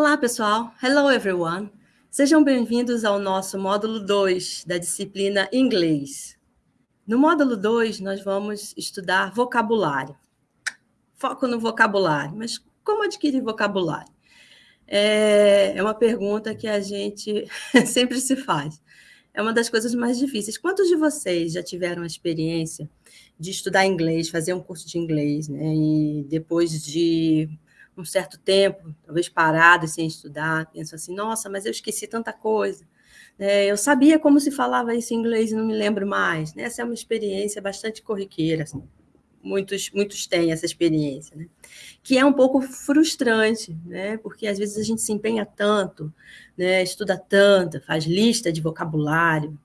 Olá, pessoal. Hello, everyone. Sejam bem-vindos ao nosso módulo 2 da disciplina Inglês. No módulo 2, nós vamos estudar vocabulário. Foco no vocabulário. Mas como adquirir vocabulário? É, é uma pergunta que a gente sempre se faz. É uma das coisas mais difíceis. Quantos de vocês já tiveram a experiência de estudar inglês, fazer um curso de inglês, né? E depois de um certo tempo, talvez parado sem estudar, pensam assim, nossa, mas eu esqueci tanta coisa. É, eu sabia como se falava isso em inglês e não me lembro mais. Né? Essa é uma experiência bastante corriqueira. Assim. Muitos, muitos têm essa experiência, né? que é um pouco frustrante, né? porque às vezes a gente se empenha tanto, né? estuda tanto, faz lista de vocabulário,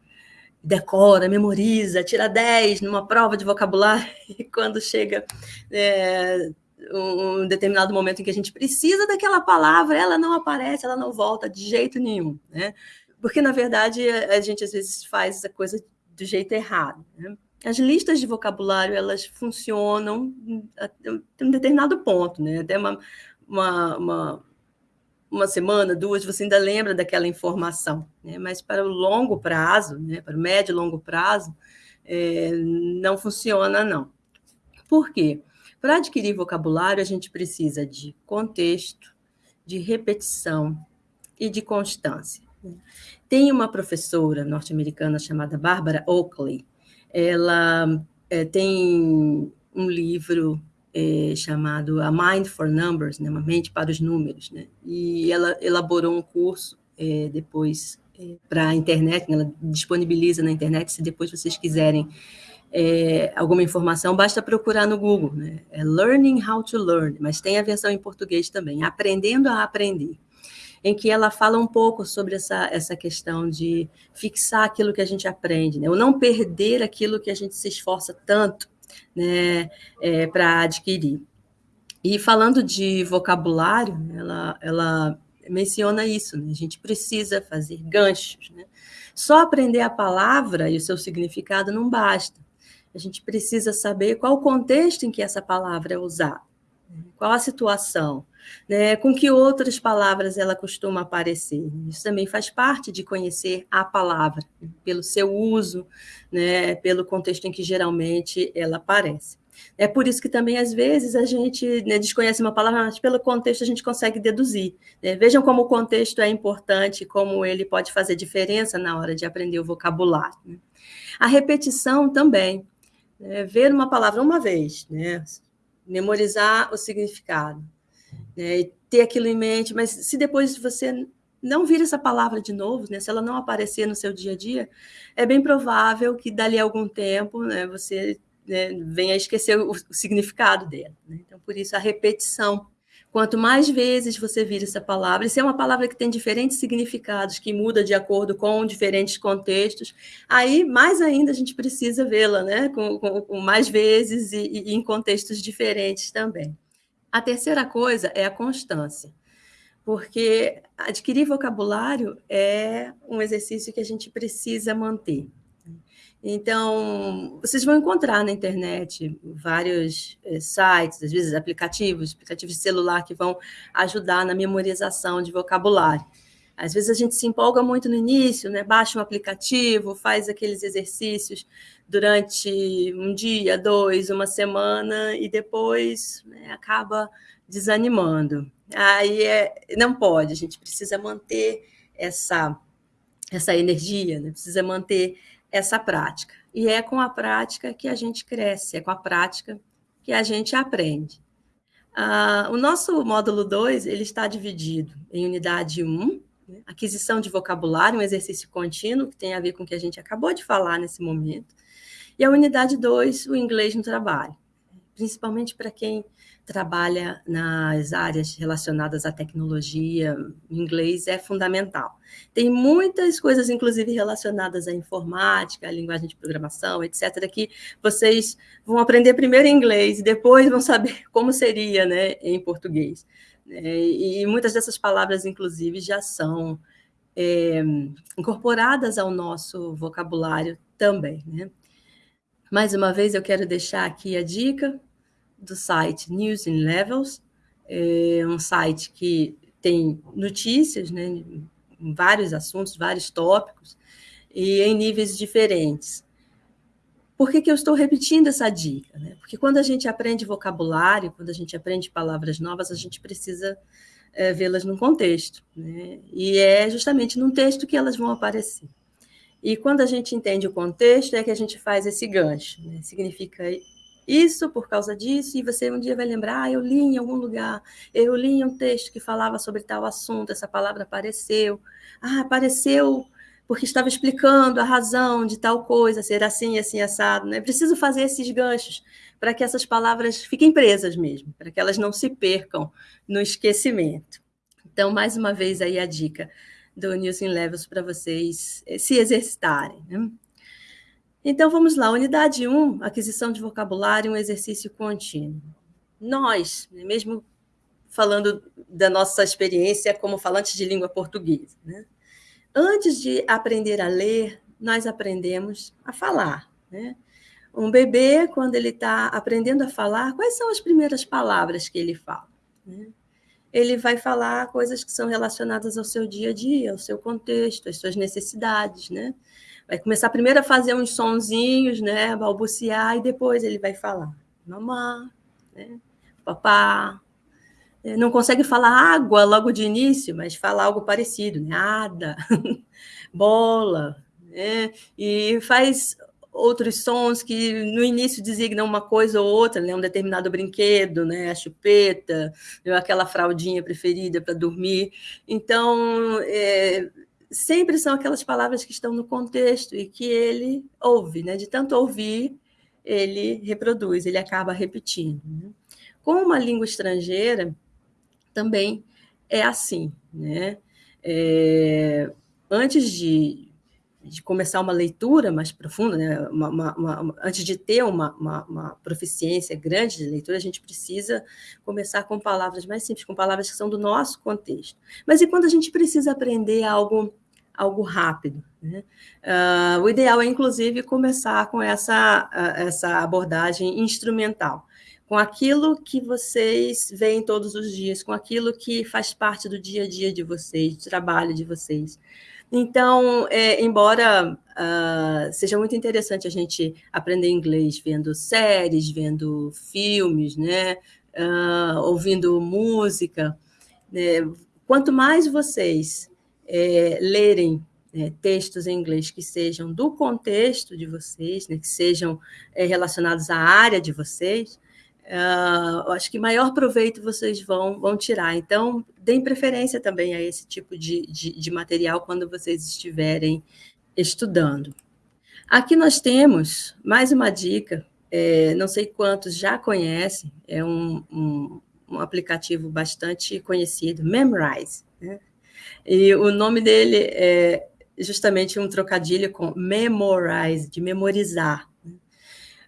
decora, memoriza, tira 10 numa prova de vocabulário, e quando chega é, um determinado momento em que a gente precisa daquela palavra, ela não aparece, ela não volta de jeito nenhum, né? Porque, na verdade, a gente às vezes faz essa coisa do jeito errado. Né? As listas de vocabulário, elas funcionam até um determinado ponto, né? Até uma, uma, uma, uma semana, duas, você ainda lembra daquela informação, né? Mas para o longo prazo, né? para o médio e longo prazo, é, não funciona, não. Por quê? Para adquirir vocabulário, a gente precisa de contexto, de repetição e de constância. Tem uma professora norte-americana chamada Barbara Oakley. Ela é, tem um livro é, chamado A Mind for Numbers, né, uma mente para os números, né? E ela elaborou um curso é, depois para a internet, né, ela disponibiliza na internet, se depois vocês quiserem é, alguma informação, basta procurar no Google, né? É Learning How to Learn, mas tem a versão em português também, Aprendendo a Aprender, em que ela fala um pouco sobre essa, essa questão de fixar aquilo que a gente aprende, né? Ou não perder aquilo que a gente se esforça tanto né, é, para adquirir. E falando de vocabulário, ela, ela menciona isso, né? a gente precisa fazer ganchos. Né? Só aprender a palavra e o seu significado não basta. A gente precisa saber qual o contexto em que essa palavra é usada, qual a situação, né? com que outras palavras ela costuma aparecer. Isso também faz parte de conhecer a palavra, pelo seu uso, né? pelo contexto em que geralmente ela aparece. É por isso que também, às vezes, a gente né, desconhece uma palavra, mas pelo contexto a gente consegue deduzir. Né? Vejam como o contexto é importante, como ele pode fazer diferença na hora de aprender o vocabulário. Né? A repetição também né, ver uma palavra uma vez, né, memorizar o significado, né, ter aquilo em mente, mas se depois você não vir essa palavra de novo, né, se ela não aparecer no seu dia a dia, é bem provável que dali a algum tempo né, você né, venha a esquecer o, o significado dela. Né? Então, por isso, a repetição Quanto mais vezes você vira essa palavra, se é uma palavra que tem diferentes significados, que muda de acordo com diferentes contextos, aí mais ainda a gente precisa vê-la, né? Com, com, com, mais vezes e, e em contextos diferentes também. A terceira coisa é a constância, porque adquirir vocabulário é um exercício que a gente precisa manter. Então, vocês vão encontrar na internet vários eh, sites, às vezes aplicativos, aplicativos de celular que vão ajudar na memorização de vocabulário. Às vezes a gente se empolga muito no início, né? baixa um aplicativo, faz aqueles exercícios durante um dia, dois, uma semana, e depois né, acaba desanimando. Aí é, não pode, a gente precisa manter essa, essa energia, né? precisa manter essa prática. E é com a prática que a gente cresce, é com a prática que a gente aprende. Ah, o nosso módulo 2 ele está dividido em unidade 1, um, né, aquisição de vocabulário, um exercício contínuo, que tem a ver com o que a gente acabou de falar nesse momento, e a unidade 2, o inglês no trabalho, principalmente para quem trabalha nas áreas relacionadas à tecnologia, inglês é fundamental. Tem muitas coisas, inclusive, relacionadas à informática, à linguagem de programação, etc., que vocês vão aprender primeiro em inglês e depois vão saber como seria né, em português. É, e muitas dessas palavras, inclusive, já são é, incorporadas ao nosso vocabulário também. Né? Mais uma vez, eu quero deixar aqui a dica do site News in Levels, é um site que tem notícias, né, vários assuntos, vários tópicos, e em níveis diferentes. Por que, que eu estou repetindo essa dica? Né? Porque quando a gente aprende vocabulário, quando a gente aprende palavras novas, a gente precisa é, vê-las num contexto. Né? E é justamente num texto que elas vão aparecer. E quando a gente entende o contexto, é que a gente faz esse gancho. Né? Significa isso por causa disso, e você um dia vai lembrar, ah, eu li em algum lugar, eu li um texto que falava sobre tal assunto, essa palavra apareceu. Ah, apareceu porque estava explicando a razão de tal coisa, ser assim, assim, assado. Né? Preciso fazer esses ganchos para que essas palavras fiquem presas mesmo, para que elas não se percam no esquecimento. Então, mais uma vez aí a dica do Nilson Levels para vocês eh, se exercitarem. Né? Então, vamos lá. Unidade 1, aquisição de vocabulário, um exercício contínuo. Nós, né, mesmo falando da nossa experiência como falantes de língua portuguesa, né? antes de aprender a ler, nós aprendemos a falar. Né? Um bebê, quando ele está aprendendo a falar, quais são as primeiras palavras que ele fala? Né? Ele vai falar coisas que são relacionadas ao seu dia a dia, ao seu contexto, às suas necessidades, né? Vai começar primeiro a fazer uns sonzinhos, né? Balbuciar, e depois ele vai falar mamá, né? papá, é, não consegue falar água logo de início, mas fala algo parecido, né? Ada, bola, né? e faz outros sons que no início designam uma coisa ou outra, né? um determinado brinquedo, né? a chupeta, aquela fraldinha preferida para dormir. Então, é, sempre são aquelas palavras que estão no contexto e que ele ouve, né? de tanto ouvir, ele reproduz, ele acaba repetindo. Né? Com uma língua estrangeira, também é assim. Né? É, antes de, de, começar uma leitura mais profunda, né? Uma, uma, uma, antes de ter uma, proficiência grande de leitura, a gente precisa começar com palavras mais simples, com palavras que são do nosso contexto. Mas e quando a gente precisa aprender algo algo rápido. Né? Uh, o ideal é, inclusive, começar com essa, uh, essa abordagem instrumental com aquilo que vocês veem todos os dias, com aquilo que faz parte do dia a dia de vocês, do trabalho de vocês. Então, é, embora uh, seja muito interessante a gente aprender inglês vendo séries, vendo filmes, né, ouvindo música, né, quanto mais vocês é, lerem é, textos em inglês que sejam do contexto de vocês, né, que sejam é, relacionados à área de vocês, uh, acho que maior proveito vocês vão, vão tirar. Então, deem preferência também a esse tipo de, de, de material quando vocês estiverem estudando. Aqui nós temos mais uma dica, é, não sei quantos já conhecem, é um, um, um aplicativo bastante conhecido, Memrise. E o nome dele é justamente um trocadilho com memorize, de memorizar. Né?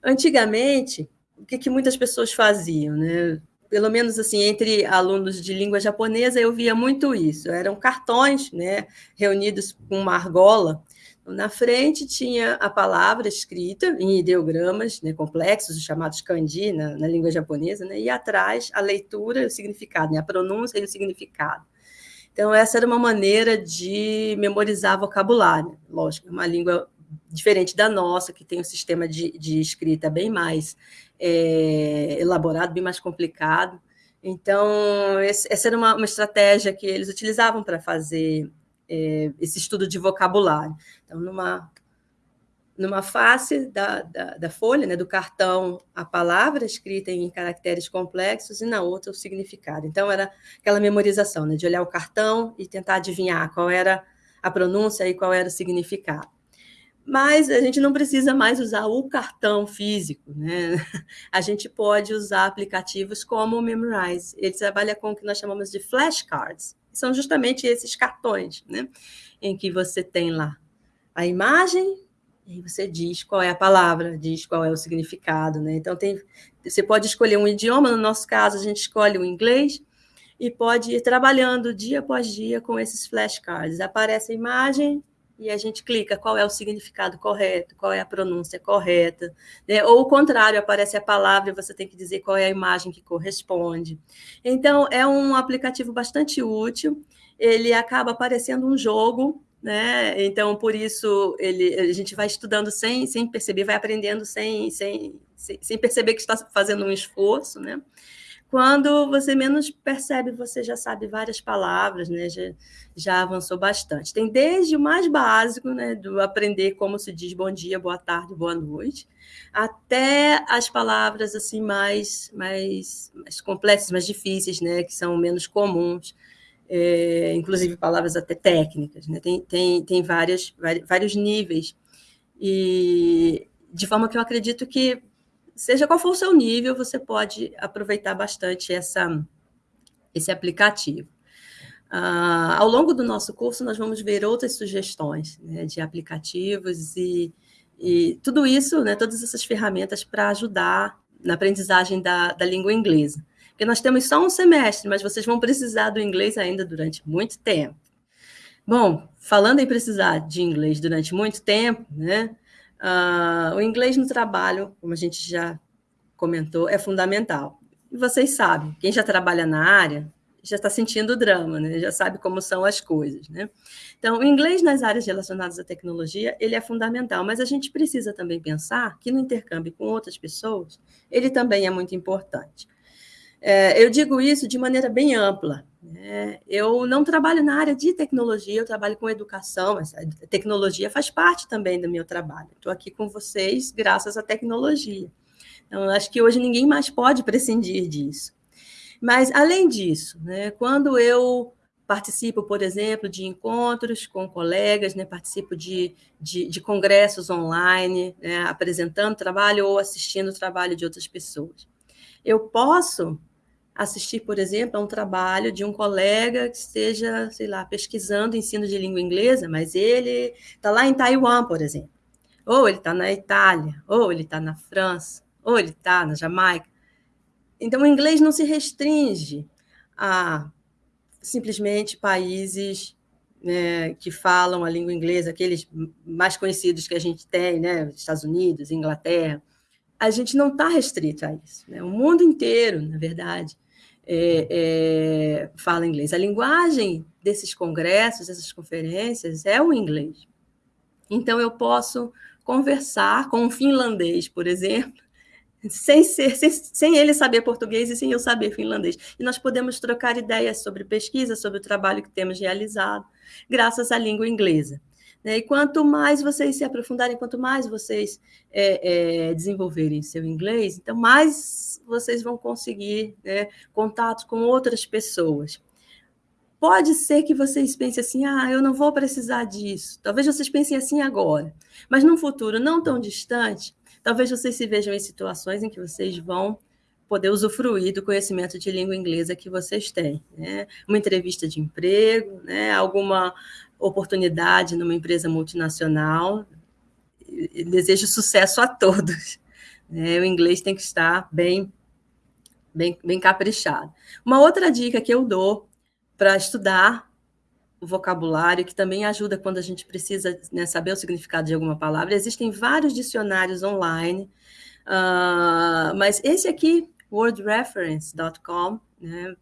Antigamente, o que, que muitas pessoas faziam, né? Pelo menos assim, entre alunos de língua japonesa, eu via muito isso. Eram cartões, né, reunidos com uma argola. Na frente tinha a palavra escrita em ideogramas né, complexos, chamados kanji na, na língua japonesa, né, e atrás a leitura e o significado, né, a pronúncia e o significado. Então, essa era uma maneira de memorizar vocabulário. Lógico, é uma língua diferente da nossa, que tem um sistema de, de escrita bem mais é, elaborado, bem mais complicado. Então, esse, essa era uma, uma, estratégia que eles utilizavam para fazer é, esse estudo de vocabulário. Então, numa, numa face da, da, da, folha, né, do cartão, a palavra escrita em caracteres complexos e na outra o significado. Então, era aquela memorização, né, de olhar o cartão e tentar adivinhar qual era a pronúncia e qual era o significado mas a gente não precisa mais usar o cartão físico, né? A gente pode usar aplicativos como o Memrise. Ele trabalha com o que nós chamamos de flashcards. São justamente esses cartões, né? Em que você tem lá a imagem e você diz qual é a palavra, diz qual é o significado, né? Então tem, você pode escolher um idioma. No nosso caso, a gente escolhe o inglês e pode ir trabalhando dia após dia com esses flashcards. Aparece a imagem, e a gente clica qual é o significado correto, qual é a pronúncia correta, né? ou o contrário, aparece a palavra e você tem que dizer qual é a imagem que corresponde. Então, é um aplicativo bastante útil, ele acaba parecendo um jogo, né? Então, por isso, ele, a gente vai estudando sem, sem perceber, vai aprendendo sem, sem, sem perceber que está fazendo um esforço, né? Quando você menos percebe, você já sabe várias palavras, né? já, já avançou bastante. Tem desde o mais básico, né? do aprender como se diz bom dia, boa tarde, boa noite, até as palavras assim mais, mais, mais complexas, mais difíceis, né? que são menos comuns, é, inclusive palavras até técnicas. Né? Tem, tem, tem várias, vários níveis. E de forma que eu acredito que seja qual for o seu nível, você pode aproveitar bastante essa, esse aplicativo. Uh, ao longo do nosso curso, nós vamos ver outras sugestões né, de aplicativos e, e, tudo isso, né, todas essas ferramentas para ajudar na aprendizagem da, da língua inglesa. Porque nós temos só um semestre, mas vocês vão precisar do inglês ainda durante muito tempo. Bom, falando em precisar de inglês durante muito tempo, né, Uh, o inglês no trabalho, como a gente já comentou, é fundamental. E vocês sabem, quem já trabalha na área já está sentindo o drama, né? já sabe como são as coisas. Né? Então, o inglês nas áreas relacionadas à tecnologia, ele é fundamental, mas a gente precisa também pensar que no intercâmbio com outras pessoas, ele também é muito importante. É, eu digo isso de maneira bem ampla. Né? Eu não trabalho na área de tecnologia, eu trabalho com educação, mas a tecnologia faz parte também do meu trabalho. Estou aqui com vocês graças à tecnologia. Então, acho que hoje ninguém mais pode prescindir disso. Mas, além disso, né, quando eu participo, por exemplo, de encontros com colegas, né, participo de, de, de congressos online, né, apresentando trabalho ou assistindo o trabalho de outras pessoas. Eu posso assistir, por exemplo, a um trabalho de um colega que esteja, sei lá, pesquisando ensino de língua inglesa, mas ele está lá em Taiwan, por exemplo, ou ele está na Itália, ou ele está na França, ou ele está na Jamaica. Então, o inglês não se restringe a simplesmente países né, que falam a língua inglesa, aqueles mais conhecidos que a gente tem, né, Estados Unidos, Inglaterra. A gente não está restrito a isso. Né? O mundo inteiro, na verdade, é, é, fala inglês. A linguagem desses congressos, dessas conferências, é o inglês. Então, eu posso conversar com um finlandês, por exemplo, sem, ser, sem, sem, ele saber português e sem eu saber finlandês. E nós podemos trocar ideias sobre pesquisa, sobre o trabalho que temos realizado, graças à língua inglesa. Né? E quanto mais vocês se aprofundarem, quanto mais vocês é, é, desenvolverem seu inglês, então mais vocês vão conseguir né, contato com outras pessoas. Pode ser que vocês pensem assim, ah, eu não vou precisar disso. Talvez vocês pensem assim agora, mas num futuro não tão distante, talvez vocês se vejam em situações em que vocês vão poder usufruir do conhecimento de língua inglesa que vocês têm. Né? Uma entrevista de emprego, né? alguma oportunidade numa empresa multinacional. desejo sucesso a todos. Né? O inglês tem que estar bem, bem, bem caprichado. Uma outra dica que eu dou para estudar o vocabulário, que também ajuda quando a gente precisa né, saber o significado de alguma palavra. Existem vários dicionários online, uh, mas esse aqui, wordreference.com, né,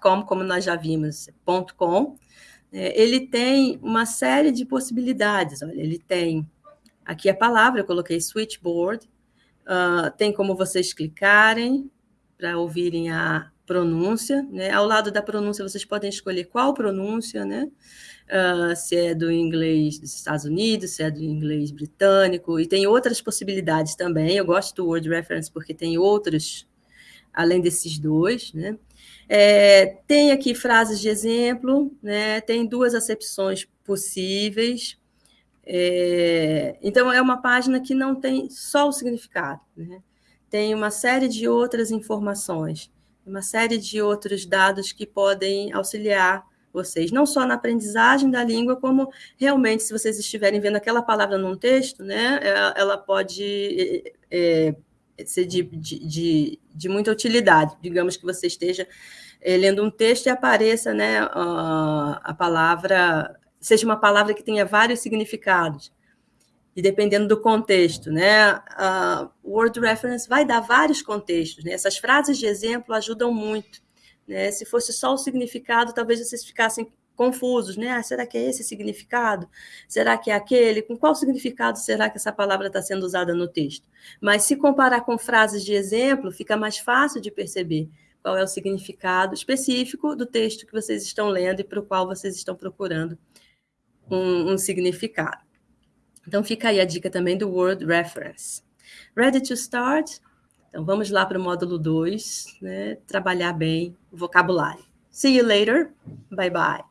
.com, como nós já vimos, .com, é, ele tem uma série de possibilidades. Olha, ele tem aqui a palavra, eu coloquei switchboard, uh, tem como vocês clicarem para ouvirem a pronúncia, né? Ao lado da pronúncia, vocês podem escolher qual pronúncia, né? Uh, se é do inglês dos Estados Unidos, se é do inglês britânico, e tem outras possibilidades também. Eu gosto do Word Reference porque tem outros, além desses dois, né? É, tem aqui frases de exemplo, né? tem duas acepções possíveis. É, então, é uma página que não tem só o significado, né? tem uma série de outras informações, uma série de outros dados que podem auxiliar vocês, não só na aprendizagem da língua, como realmente, se vocês estiverem vendo aquela palavra num texto, né, é, ela pode é, ser de, de, de, de, muita utilidade. Digamos que você esteja é, lendo um texto e apareça né, a, palavra seja uma palavra que tenha vários significados. E dependendo do contexto, né? Uh, word reference vai dar vários contextos. Né? Essas frases de exemplo ajudam muito. Né? Se fosse só o significado, talvez vocês ficassem confusos, né? Ah, será que é esse significado? Será que é aquele? Com qual significado será que essa palavra está sendo usada no texto? Mas se comparar com frases de exemplo, fica mais fácil de perceber qual é o significado específico do texto que vocês estão lendo e para o qual vocês estão procurando um, um significado. Então, fica aí a dica também do Word Reference. Ready to start? Então, vamos lá para o módulo 2, né? trabalhar bem o vocabulário. See you later. Bye, bye.